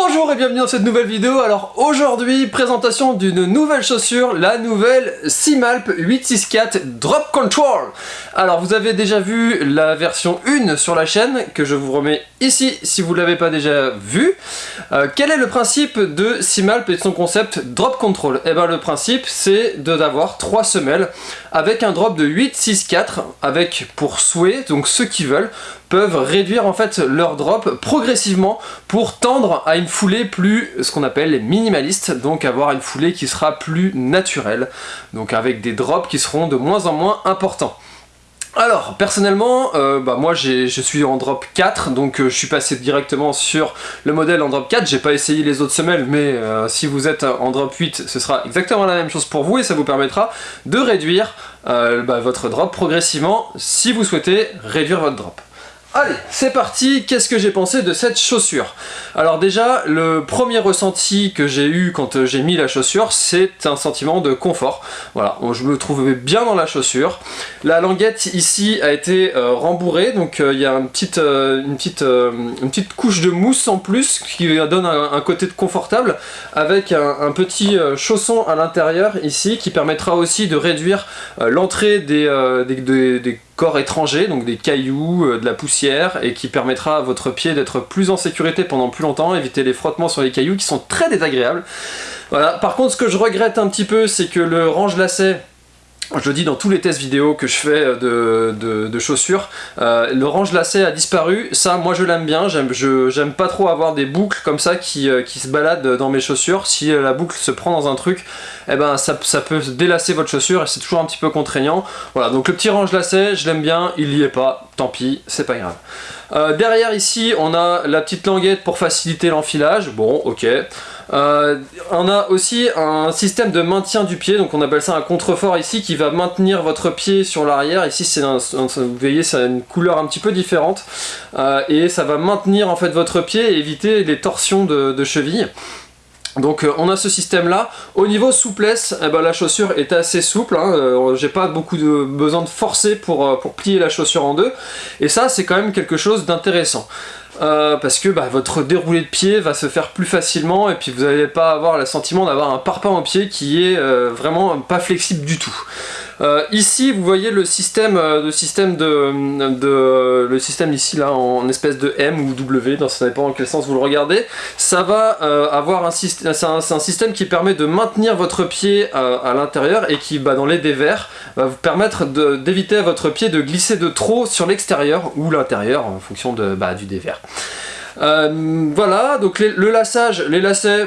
Bonjour et bienvenue dans cette nouvelle vidéo. Alors aujourd'hui, présentation d'une nouvelle chaussure, la nouvelle Simalp 864 Drop Control. Alors vous avez déjà vu la version 1 sur la chaîne, que je vous remets ici si vous ne l'avez pas déjà vu. Euh, quel est le principe de Simalp et de son concept Drop Control? Eh bien le principe c'est d'avoir trois semelles avec un drop de 864 avec pour souhait, donc ceux qui veulent, peuvent réduire en fait leur drop progressivement pour tendre à une foulée plus, ce qu'on appelle minimaliste, donc avoir une foulée qui sera plus naturelle, donc avec des drops qui seront de moins en moins importants. Alors, personnellement, euh, bah moi je suis en drop 4, donc euh, je suis passé directement sur le modèle en drop 4, j'ai pas essayé les autres semelles, mais euh, si vous êtes en drop 8, ce sera exactement la même chose pour vous, et ça vous permettra de réduire bah, votre drop progressivement si vous souhaitez réduire votre drop. Allez, c'est parti Qu'est-ce que j'ai pensé de cette chaussure? Alors déjà, le premier ressenti que j'ai eu quand euh, j'ai mis la chaussure, c'est un sentiment de confort. Voilà, je me trouvais bien dans la chaussure. La languette ici a été euh, rembourrée, donc euh, il y a une petite, une, petite, une petite couche de mousse en plus qui donne un, côté de confortable, avec un, petit chausson à l'intérieur ici qui permettra aussi de réduire l'entrée des, des, des corps étrangers, donc des cailloux, euh, de la poussière, et qui permettra à votre pied d'être plus en sécurité pendant plus longtemps, éviter les frottements sur les cailloux qui sont très désagréables. Voilà. Par contre, ce que je regrette un petit peu, c'est que le range-lacet je le dis dans tous les tests vidéo que je fais de, chaussures, euh, le range lacet a disparu, ça moi je l'aime bien, j'aime pas trop avoir des boucles comme ça qui, euh, se baladent dans mes chaussures, si euh, la boucle se prend dans un truc, eh ben ça, ça peut délasser votre chaussure et c'est toujours un petit peu contraignant. Voilà, donc le petit range lacet, je l'aime bien, il y est pas, tant pis, c'est pas grave. derrière ici, on a la petite languette pour faciliter l'enfilage, bon ok. Euh, on a aussi un système de maintien du pied, donc on appelle ça un contrefort ici, qui va maintenir votre pied sur l'arrière. Ici, c'est vous voyez, c'est une couleur un petit peu différente. Euh, et ça va maintenir en fait votre pied et éviter les torsions de, cheville. Donc euh, on a ce système là. Au niveau souplesse, eh ben, la chaussure est assez souple. Hein. J'ai pas beaucoup de besoin de forcer pour, pour plier la chaussure en deux. Et ça c'est quand même quelque chose d'intéressant. Euh, parce que bah, votre déroulé de pied va se faire plus facilement et puis vous n'allez pas avoir le sentiment d'avoir un parpaing au pied qui est euh, vraiment pas flexible du tout. Euh, ici, vous voyez le système, de système de, le système ici là en espèce de M ou W, dans ça dépend dans quel sens vous le regardez. Ça va avoir un système, c'est un, système qui permet de maintenir votre pied à l'intérieur et qui, bah, dans les dévers, va vous permettre d'éviter à votre pied de glisser de trop sur l'extérieur ou l'intérieur en fonction de, bah, du dévers. Euh, voilà, donc le lassage, les lacets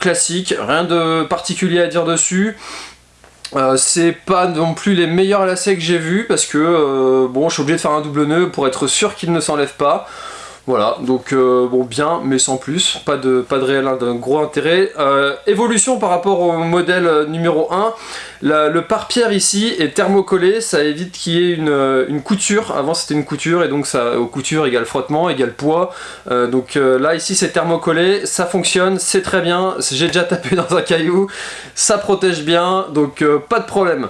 classiques, rien de particulier à dire dessus. Euh, c'est pas non plus les meilleurs lacets que j'ai vus parce que euh, bon je suis obligé de faire un double nœud pour être sûr qu'il ne s'enlève pas. Voilà, donc euh, bon, bien, mais sans plus, pas de, pas de réel d'un gros intérêt. Euh, évolution par rapport au modèle euh, numéro 1, le pare-pierre ici est thermocollé, ça évite qu'il y ait une, couture, avant c'était une couture, et donc ça, couture égale frottement, égale poids, donc là ici c'est thermocollé, ça fonctionne, c'est très bien, j'ai déjà tapé dans un caillou, ça protège bien, donc pas de problème.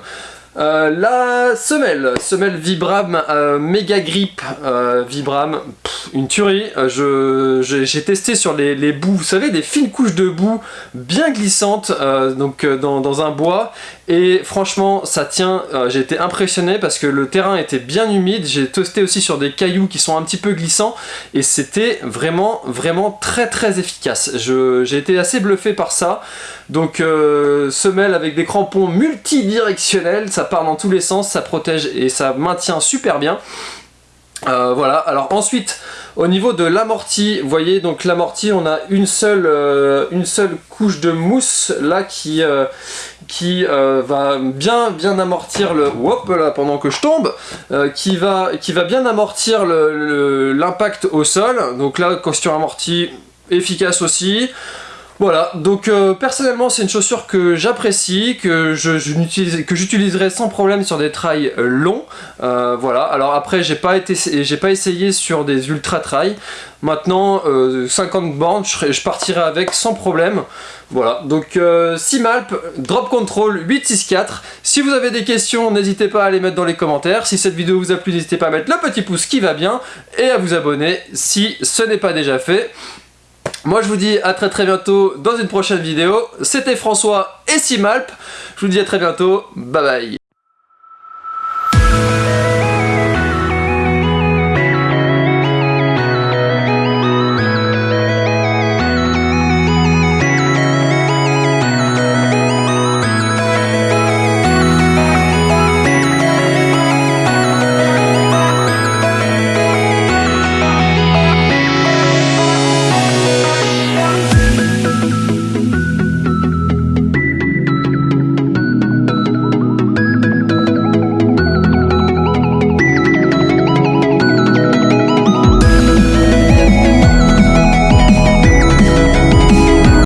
Euh, la semelle, semelle Vibram euh, Mega Grip euh, Vibram, une tuerie. J'ai testé sur les, bouts, vous savez, des fines couches de boue bien glissantes donc dans, dans, un bois. Et franchement, ça tient. J'ai été impressionné parce que le terrain était bien humide. J'ai testé aussi sur des cailloux qui sont un petit peu glissants et c'était vraiment, vraiment très très efficace. J'ai été assez bluffé par ça. Donc semelle avec des crampons multidirectionnels, ça part dans tous les sens, ça protège et ça maintient super bien. Euh, voilà, alors ensuite, au niveau de l'amorti, vous voyez, donc l'amorti, on a une seule, euh, une seule couche de mousse là qui, euh, qui va bien, bien amortir le... Hop là, pendant que je tombe, qui, va, qui va bien amortir l'impact au sol. Donc là, costume amorti, efficace aussi. Voilà, donc euh, personnellement c'est une chaussure que j'apprécie, que j'utiliserai sans problème sur des trails euh, longs. Euh, voilà, alors après j'ai pas, essayé sur des ultra trails. Maintenant 50 bornes, je, partirai avec sans problème. Voilà, donc Simalp, Drop Control 864. Si vous avez des questions, n'hésitez pas à les mettre dans les commentaires. Si cette vidéo vous a plu, n'hésitez pas à mettre le petit pouce qui va bien et à vous abonner si ce n'est pas déjà fait. Moi je vous dis à très très bientôt dans une prochaine vidéo. C'était François et Simalp. Je vous dis à très bientôt. Bye bye.